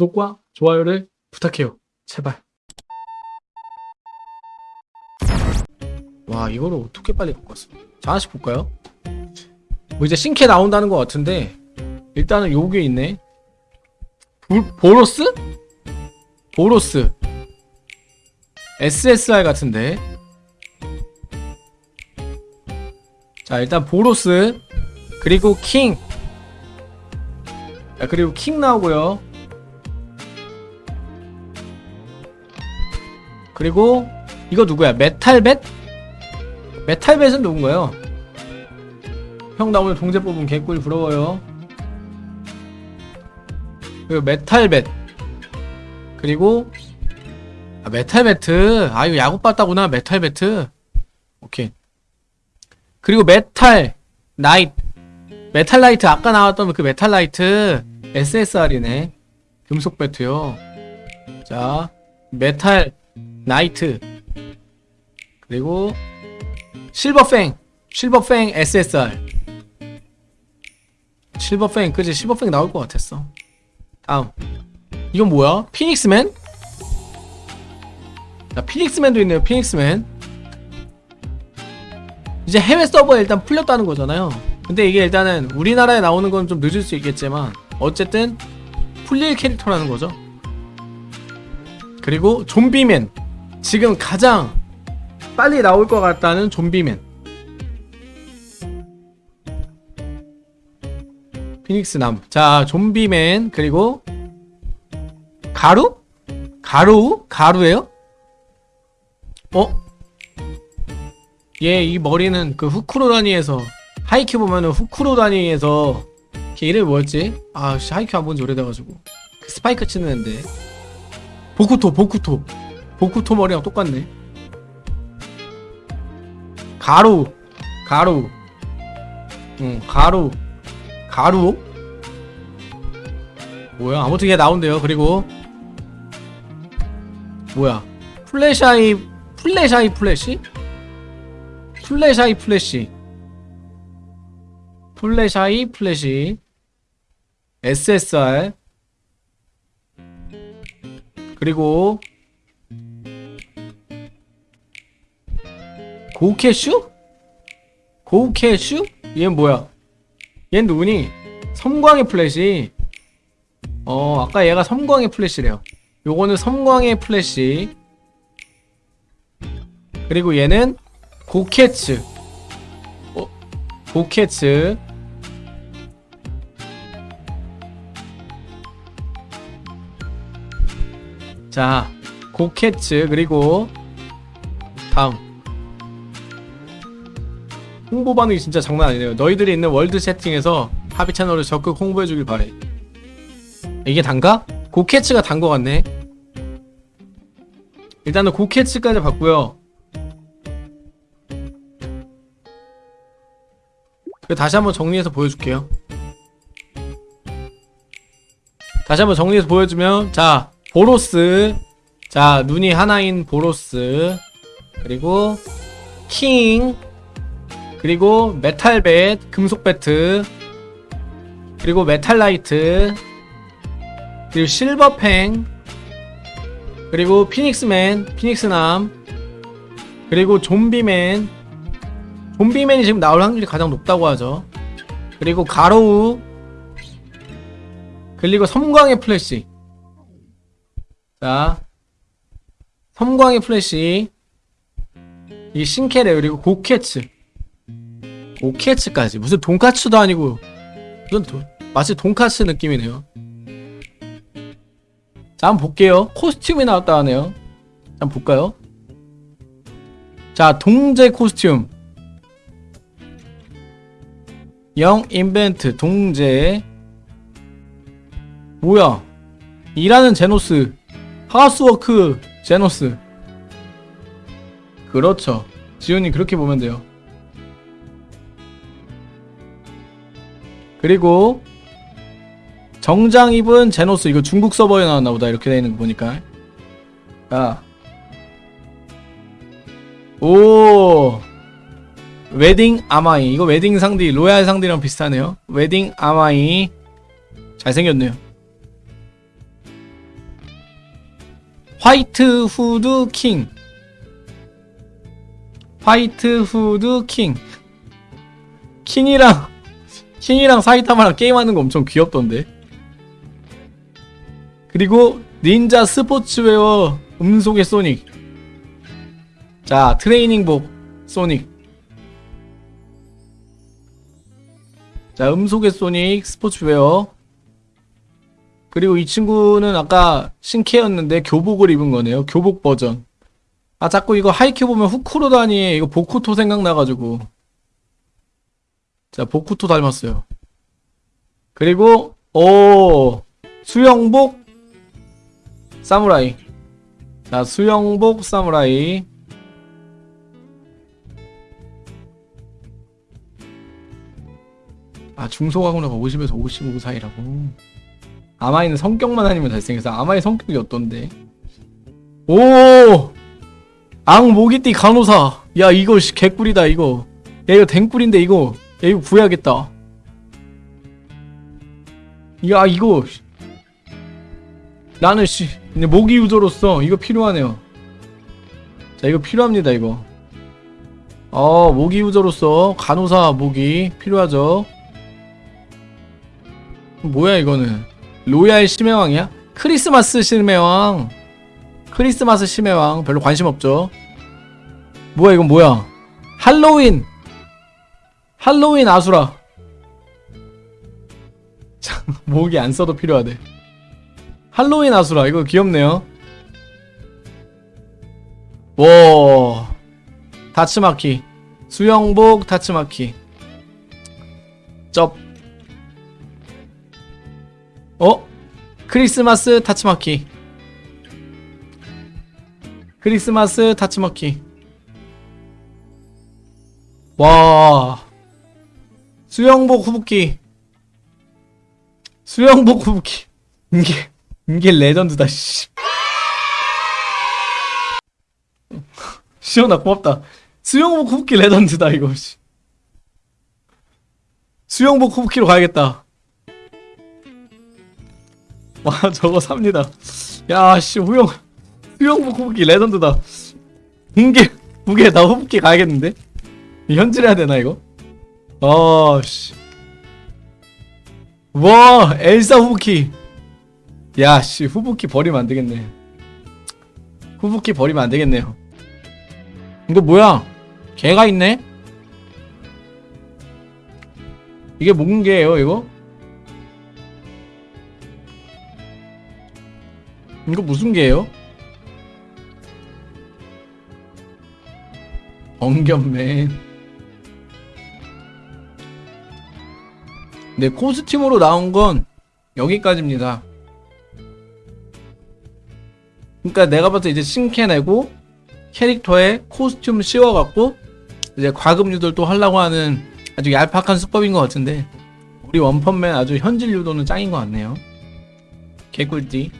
구독과 좋아요를 부탁해요. 제발. 와 이거를 어떻게 빨리 바꿨어? 자 하나씩 볼까요? 뭐 이제 신캐 나온다는 것 같은데 일단은 요게 있네. 보, 보로스? 보로스. SSR 같은데. 자 일단 보로스 그리고 킹. 자 그리고 킹 나오고요. 그리고 이거 누구야? 메탈벳? 메탈벳은 누군가요? 형 나 오늘 동제 뽑은 개꿀 부러워요. 그리고 메탈벳. 그리고 아, 메탈배트. 아 이거 야구 배트구나 메탈배트. 오케이. 그리고 메탈 나이트. 메탈 나이트 아까 나왔던 그 메탈 나이트 SSR이네. 금속 배트요. 자 메탈 나이트. 그리고 실버팽 실버팽 SSR 실버팽 그지? 실버팽 나올 것 같았어. 다음. 이건 뭐야? 피닉스맨? 자 피닉스맨도 있네요 피닉스맨. 이제 해외 서버에 일단 풀렸다는 거잖아요. 근데 이게 일단은 우리나라에 나오는 건 좀 늦을 수 있겠지만 어쨌든 풀릴 캐릭터라는 거죠. 그리고 좀비맨 지금 가장 빨리 나올 것 같다는 좀비맨 피닉스 남자 좀비맨 그리고 가루? 가루? 가루예요? 어? 얘 이 머리는 그 후쿠로다니에서 하이큐 보면은 후쿠로다니에서 걔 이름이 뭐였지? 아 씨, 하이큐 안 본 지 오래돼가지고 그 스파이크 치는 앤데 보쿠토 보쿠토 보쿠토 머리랑 똑같네. 가루. 가루. 응 가루. 가루 뭐야? 아무튼 얘 나온대요. 그리고 뭐야? Flashy Flashy Flash? Flashy Flash. Flashy Flash. SSR 그리고 고캐슈? 고캐슈? 얘는 뭐야? 얘는 누구니? 섬광의 플래시 어 아까 얘가 섬광의 플래시래요 요거는 섬광의 플래시 그리고 얘는 고캐츠 어? 고캐츠 자 고캐츠 그리고 다음 홍보 반응이 진짜 장난 아니네요. 너희들이 있는 월드 채팅에서 하비 채널을 적극 홍보해주길 바래. 이게 단가? 고캐츠가 단 거 같네. 일단은 고캐츠까지 봤고요. 다시 한번 정리해서 보여줄게요. 다시 한번 정리해서 보여주면 자 보로스. 자 눈이 하나인 보로스. 그리고 킹 그리고 Metal Bat 금속 배트 그리고 Metal Knight 그리고 Silver Fang 그리고 Phoenix Man 피닉스남 그리고 좀비맨. 좀비맨이 지금 나올 확률이 가장 높다고 하죠. 그리고 가로우 그리고 섬광의 플래시. 자 섬광의 플래시. 이 신캐래 그리고 고캐츠 고캐츠까지. 무슨 돈까츠도 아니고. 무슨 도, 마치 돈까츠 느낌이네요. 자 한번 볼게요. 코스튬이 나왔다 하네요. 한번 볼까요? 자 동제 코스튬. 영 인벤트 동제. 뭐야? 일하는 제노스. 하우스워크 제노스. 그렇죠. 지훈이 그렇게 보면 돼요 그리고 정장 입은 제노스 이거 중국 서버에 나왔나 보다. 이렇게 되어있는 거 보니까. 아. 오. 웨딩 아마이. 이거 웨딩 상디 로얄 상디랑 비슷하네요. 웨딩 아마이. 잘생겼네요. White Hood King. White Hood King. 킹이랑 킹이랑 사이타마랑 게임하는 거 엄청 귀엽던데. 그리고 닌자 스포츠웨어 음속의 소닉. 자 트레이닝복 소닉. 자 음속의 소닉 스포츠웨어. 그리고 이 친구는 아까 신캐였는데 교복을 입은 거네요. 교복 버전. 아 자꾸 이거 하이큐 보면 후쿠로다니 이거 보쿠토 생각나가지고 자 보쿠토 닮았어요. 그리고 오 수영복 사무라이. 자 수영복 사무라이. 아 중소가구나가 50에서 55 사이라고. 아마이는 성격만 아니면 잘생겨서 아마이 성격이 어떤데? 오! 앙 모기띠 간호사. 야 이거 씨, 개꿀이다 이거. 야 이거 댕꿀인데 이거 야 이거 구해야겠다. 야 이거. 씨. 나는 씨 모기 유저로서 이거 필요하네요. 자 이거 필요합니다 이거. 어 모기 유저로서 간호사 모기 필요하죠? 뭐야 이거는? 로얄 심해왕이야? 크리스마스 심해왕. 크리스마스 심해왕. 별로 관심 없죠? 뭐야 이건 뭐야? 할로윈 할로윈 아수라. 참, 목이 안 써도 필요하대. 할로윈 아수라 이거 귀엽네요. 와 다츠마키. 수영복 다츠마키. 쩝. 어? 크리스마스 타츠마키. 크리스마스 타츠마키. 와 수영복 후붓기. 수영복 후붓기. 이게 이게 레전드다 씨. 시원아 고맙다. 수영복 후붓기 레전드다 이거 씨. 수영복 후붓기로 가야겠다. 와 저거 삽니다. 야씨 후영 수영복 후붓기 레전드다. 무게 무게 나 후붓기 가야겠는데? 현질해야 되나 이거 아씨. 와 엘사 후붓기 야씨 후붓기 버리면 안 되겠네. 후붓기 버리면 안 되겠네요. 이거 뭐야? 개가 있네? 이게 뭔 개예요 이거? 이거 무슨 개예요? 엉겹맨 네 코스튬으로 나온 건 여기까지입니다. 그러니까 내가 때 이제 신캐 내고 캐릭터에 코스튬 씌워갖고 이제 과금 유도를 또 하려고 하는 아주 얄팍한 수법인 것 같은데 우리 원펀맨 아주 현질 유도는 짱인 것 같네요. 개꿀띠